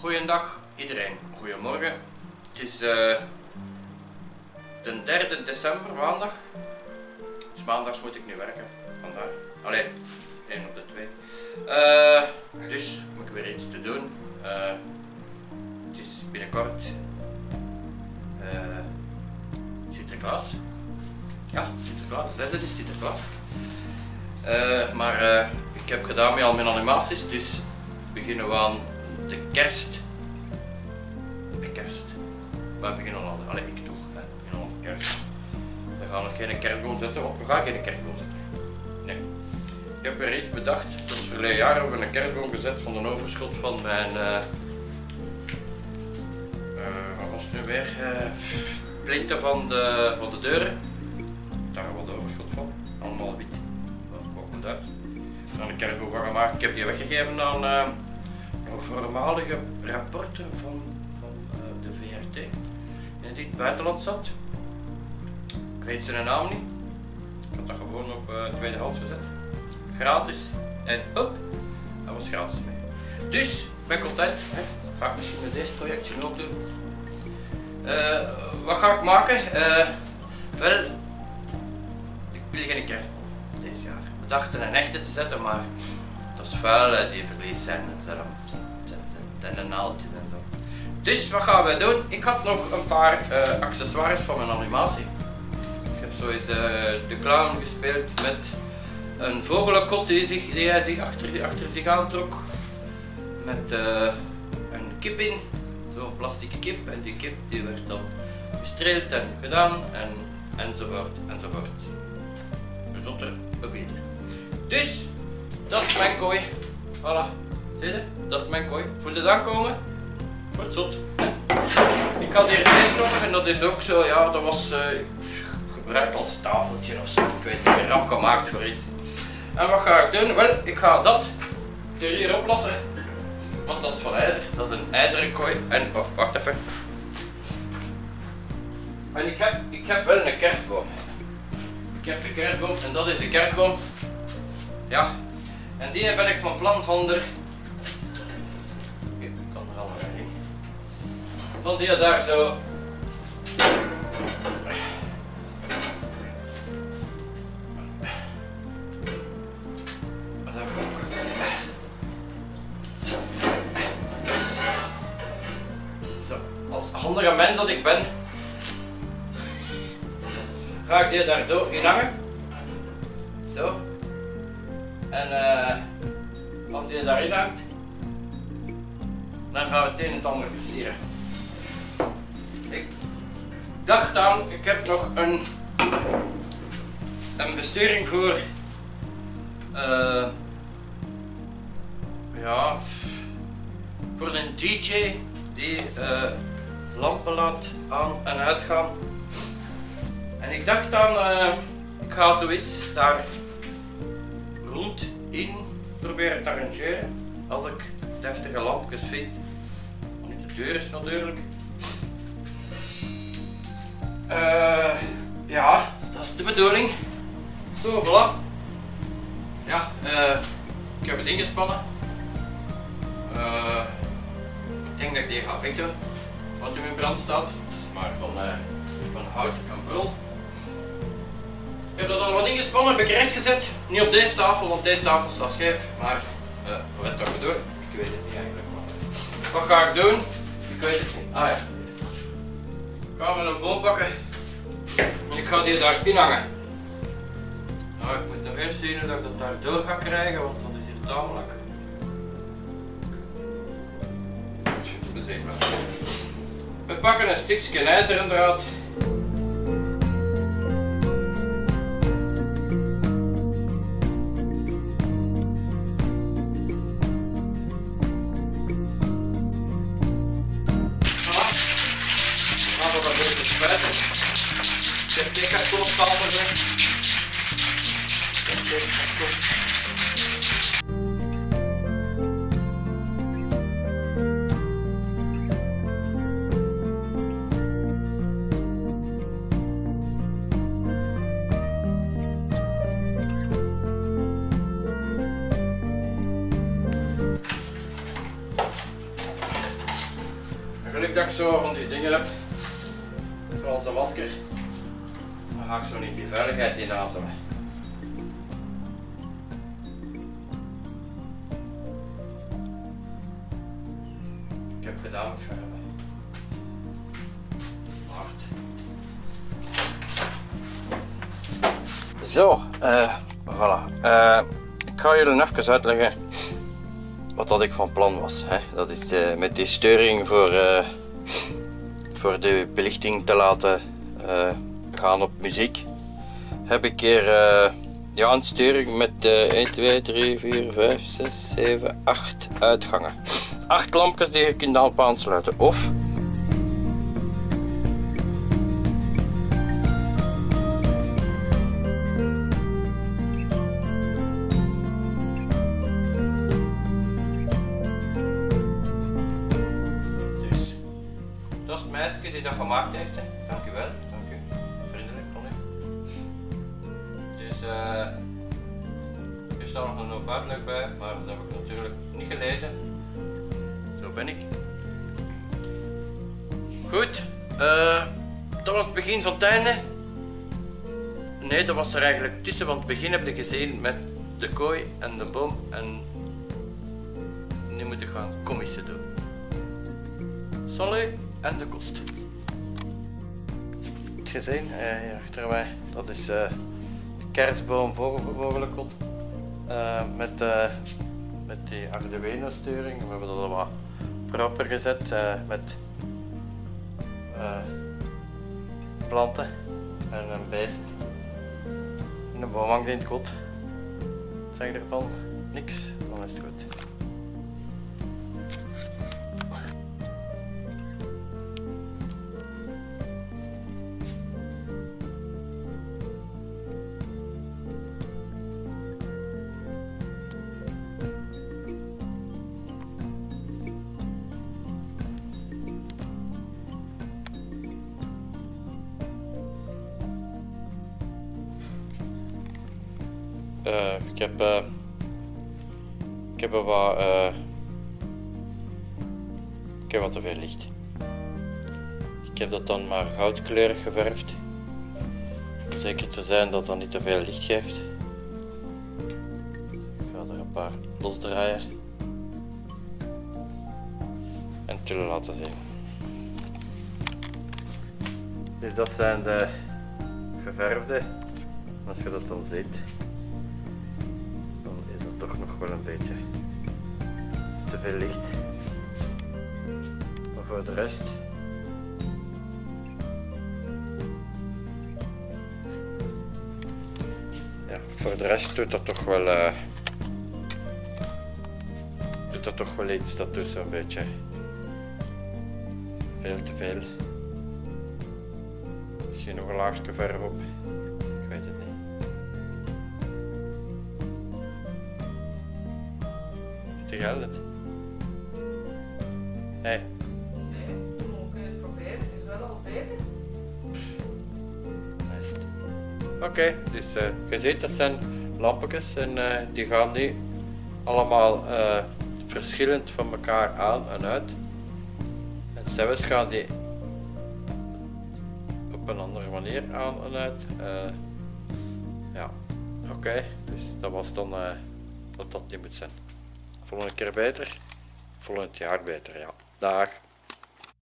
Goeiedag iedereen, goedemorgen. Het is eh, de 3 december, maandag. Dus maandags moet ik nu werken, vandaar. Allee, 1 op de 2. Eh, dus moet ik weer iets te doen. Eh, het is binnenkort Sinterklaas. Ja, Sinterklaas, zesde is Sinterklaas. Maar ik heb gedaan met al mijn animaties, dus beginnen we aan de kerst. De kerst. We beginnen al, allee ik toch, hè. we beginnen aan de kerst. We gaan nog geen kerstboom zetten, want we gaan geen kerstboom zetten. Nee. Ik heb weer iets bedacht. Is verleden jaar hebben we een kerstboom gezet van een overschot van mijn... eh, wat was het nu weer? eh plinten van de, van de deuren. Daar wat overschot van. Allemaal wit. Dat komt uit. Gaan een kerstboom gemaakt. Ik heb die weggegeven aan voormalige rapporten van, van eh, de VRT. Die in het buitenland zat. Ik weet zijn naam niet. Ik had dat gewoon op uh, tweedehands gezet. Gratis. En hop, dat was gratis mee. Dus, ik ben content. Hè. Ga ik misschien met deze projectje ook doen. Eh, wat ga ik maken? Eh, wel, ik wil geen kerstboom deze jaar. We dachten een echte te zetten, maar het was vuil, hè, die verlies zijn. En de naaldjes en zo. Dus wat gaan we doen? Ik had nog een paar eh, accessoires van mijn animatie. Ik heb zo eens eh, de clown gespeeld met een vogelenkot die, zich, die hij zich achter, achter zich aantrok. Met eh, een kip in, zo'n plastieke kip. En die kip die werd dan gestreeld en gedaan en, enzovoort enzovoort. Zotter, beter. Dus, dat is mijn kooi. Voilà. Zie je? Dat is mijn kooi. Voel je aankomen? Wordt zot. Ik had hier deze nog en dat is ook zo, ja, dat was eh, gebruikt als tafeltje of zo. Ik weet niet meer, rap gemaakt voor iets. En wat ga ik doen? Wel, ik ga dat er hier oplossen. Want dat is van ijzer. Dat is een ijzeren kooi. En, oh, wacht even. En ik heb, ik heb wel een kerstboom. Ik heb de kerstboom en dat is de kerstboom. Ja. En die ben ik van plan van. Ik kan er al nog in. Van die daar zo... Zo, als handige mens dat ik ben, ga ik die daar zo in hangen. Zo. En eh, als die daarin hangt, dan gaan we het een en ander versieren. Ik dacht aan, ik heb nog een, een besturing voor, eh, ja, voor een DJ die eh, lampen laat aan en uitgaan. En ik dacht eh, ik ga zoiets daar in proberen te arrangeren. Als ik deftige lampjes vind. Want niet de deur is natuurlijk. Eh, ja, dat is de bedoeling. Zo, voilà. Ja, eh, ik heb het ingespannen. Eh, ik denk dat ik die ga fixen. Wat in brand staat. Het is maar van, van hout en brul. Ik heb dat allemaal ingespannen, heb ik recht gezet. Niet op deze tafel, want deze tafel staat scheef. Maar uh, wat gaan we? Ik weet het niet eigenlijk. Wat ga ik doen? Ik weet het niet. Ah ja. Ik ga met een boom pakken. En ik ga die daar inhangen. Nou, ik moet nog eerst zien dat ik dat daar door ga krijgen, want dat is hier tamelijk. We zien wel. We pakken een stukje ijzeren draad. Heb geen kartonstapel weg. Ik heb geen karton. geluk dat ik zo van die dingen heb, zoals een masker, dan ga ik zo niet die veiligheid in ademen. Ik heb gedaan met verven. Smart. Zo, eh voilà. Eh, ik ga jullie even uitleggen wat dat ik van plan was. Hè. Dat is eh, met die steuring voor, voor de belichting te laten gaan op muziek. Heb ik hier eh, ja, een steuring met eh 1, 2, 3, 4, 5, 6, 7, 8 uitgangen. 8 lampjes die je kunt aan aansluiten. Of Dus, dat is het meisje die dat gemaakt heeft. Hè. Natuurlijk niet gelezen. Zo ben ik. Goed, eh, dat was het begin van het einde. Nee, dat was er eigenlijk tussen, want het begin heb je gezien met de kooi en de boom. En nu moet ik gaan commissen doen. Salut en de kost. Het gezien, eh, achter mij, dat is eh, de kerstboom. Eh met, eh, met die Arduino sturing. We hebben dat wat proper gezet eh, met eh, planten en een beest. En een boom hangt in het kot. Zeg ervan? Niks, dan is het goed. Eh, ik heb, eh, ik heb wat, eh, ik heb wat te veel licht. Ik heb dat dan maar goudkleurig geverfd. Om zeker te zijn dat dat niet te veel licht geeft. Ik ga er een paar losdraaien. En tullen laten zien. Dus dat zijn de geverfde. Als je dat dan ziet toch nog wel een beetje te veel licht. Maar voor de rest. Ja, voor de rest doet dat toch wel. eh doet dat toch wel iets. Dat doet zo'n beetje. Veel te veel. Misschien nog een laagje verf op. Hé, Nee, we kunnen het proberen. Het is wel al beter. Oké, dus eh, je ziet dat zijn lampjes en eh, die gaan nu allemaal eh, verschillend van elkaar aan en uit. En zelfs gaan die op een andere manier aan en uit. Ja, oké, dus dat was dan wat dat niet moet zijn. Volgende keer beter, volgend jaar beter, ja. Dag.